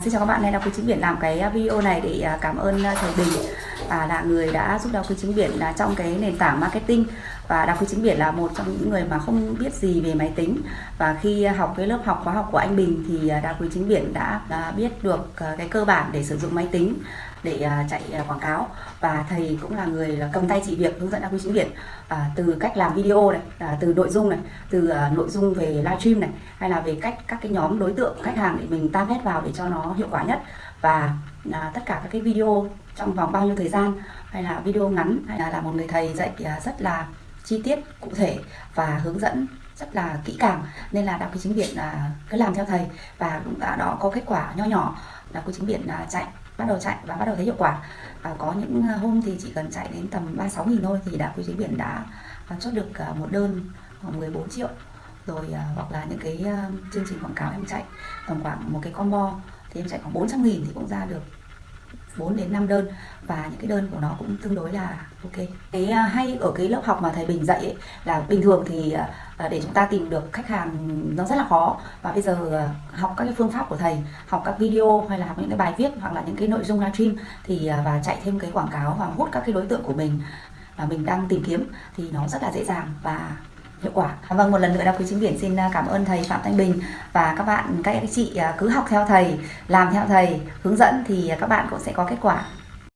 Xin chào các bạn, đây là Quý Chính Biển làm cái à, video này để à, cảm ơn à, thầy Bình à, là người đã giúp đào Quý Chính Biển là trong cái nền tảng marketing. Và đào Quý Chính Biển là một trong những người mà không biết gì về máy tính. Và khi học cái lớp học khóa học của anh Bình thì à, đào Quý Chính Biển đã, đã biết được à, cái cơ bản để sử dụng máy tính để chạy quảng cáo. Và thầy cũng là người là cầm tay chỉ việc hướng dẫn đào Quý Chính Biển à, từ cách làm video này, à, từ nội dung này, từ à, nội dung về livestream này hay là về cách các cái nhóm đối tượng khách hàng để mình target vào để cho nó hiệu quả nhất. Và à, tất cả các cái video trong vòng bao nhiêu thời gian hay là video ngắn hay là, là một người thầy dạy à, rất là chi tiết cụ thể và hướng dẫn rất là kỹ càng. Nên là đọc cái chính viện là cứ làm theo thầy và cũng đã đó có kết quả nho nhỏ. Đọc cái chính viện là chạy bắt đầu chạy và bắt đầu thấy hiệu quả. À, có những hôm thì chỉ cần chạy đến tầm 36 nghìn thôi thì đạp quý chính biển đã à, chốt được à, một đơn khoảng 14 triệu. Rồi à, hoặc là những cái chương trình quảng cáo em chạy tầm khoảng một cái combo thì em chạy khoảng 400 nghìn thì cũng ra được 4 đến 5 đơn và những cái đơn của nó cũng tương đối là ok. Cái à, hay ở cái lớp học mà thầy Bình dạy ấy, là bình thường thì à, à, để chúng ta tìm được khách hàng nó rất là khó và bây giờ học các cái phương pháp của thầy, học các video hay là học những cái bài viết hoặc là những cái nội dung livestream thì và chạy thêm cái quảng cáo và hút các cái đối tượng của mình mà mình đang tìm kiếm thì nó rất là dễ dàng và hiệu quả. À, vâng, một lần nữa đọc quý chính biển xin à, cảm ơn thầy Phạm Thanh Bình và các bạn, các anh chị à, cứ học theo thầy, làm theo thầy, hướng dẫn thì các bạn cũng sẽ có kết quả.